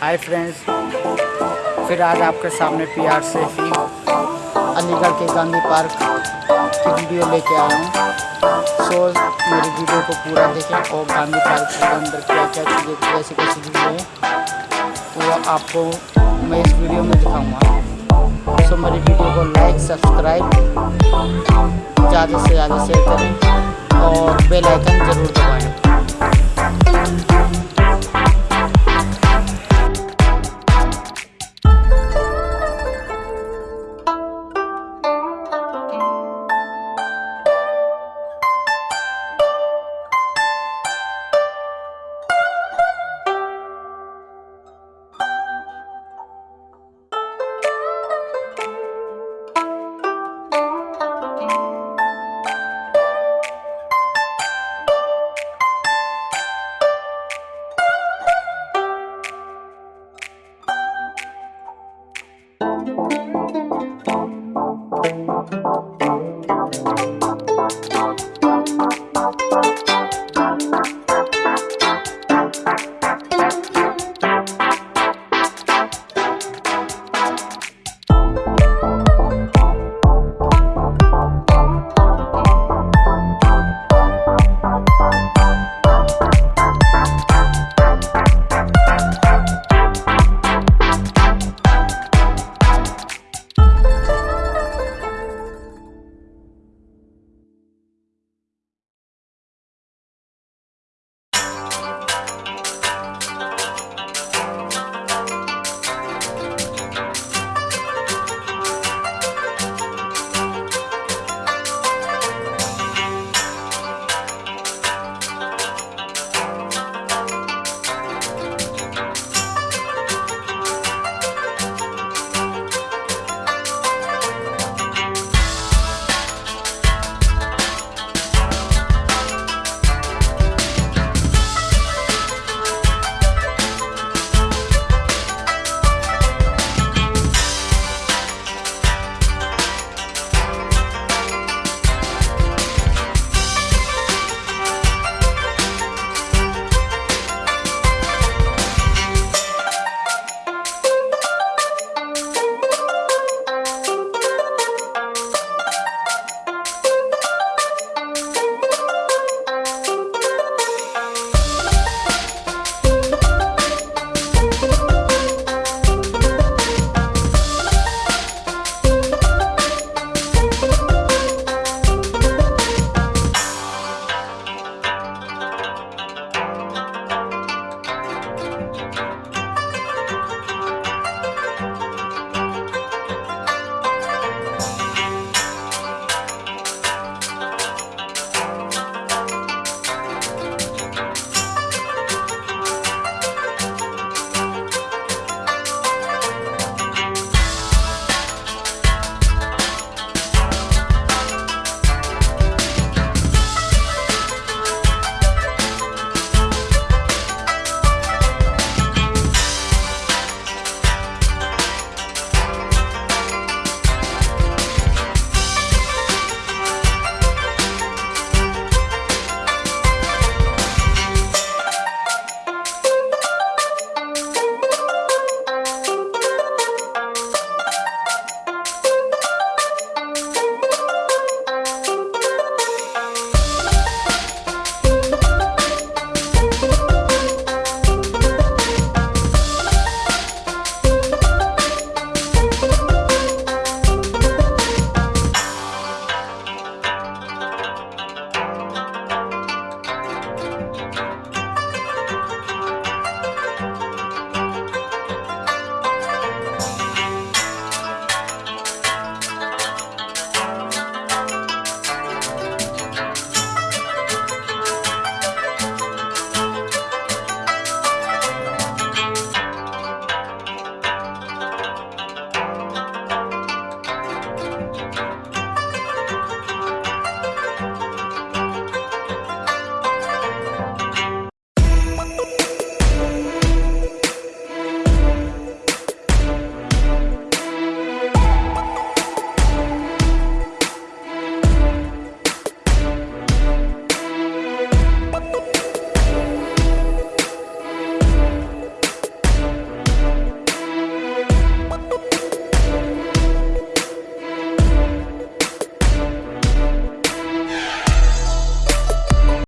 Hi friends फिर आज आपके सामने पी आर से ही अलीगढ़ के गांधी पार्क की वीडियो लेके आया हूँ। सो मेरी वीडियो को पूरा देखें और गांधी पार्क के अंदर क्या क्या चीज़ें कैसी कैसी चीज़ें हैं तो वो आपको मैं इस वीडियो में दिखाऊँगा। सो मेरी वीडियो को लाइक सब्सक्राइब ज़्यादा से ज़्यादा शेयर करें और बेल आइकन ज़रूर दबाएँ।